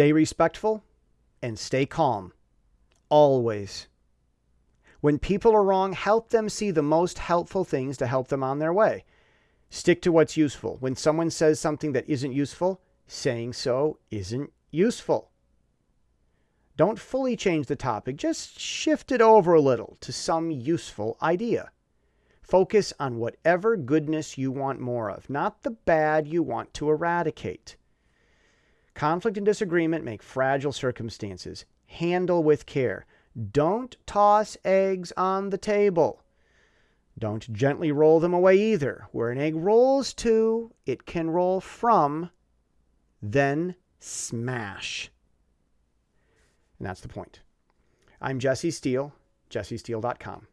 Stay respectful and stay calm. Always. When people are wrong, help them see the most helpful things to help them on their way. Stick to what's useful. When someone says something that isn't useful, saying so isn't useful. Don't fully change the topic, just shift it over a little to some useful idea. Focus on whatever goodness you want more of, not the bad you want to eradicate. Conflict and disagreement make fragile circumstances. Handle with care. Don't toss eggs on the table. Don't gently roll them away either. Where an egg rolls to, it can roll from, then smash. And that's the point. I'm Jesse Steele, jessesteele.com.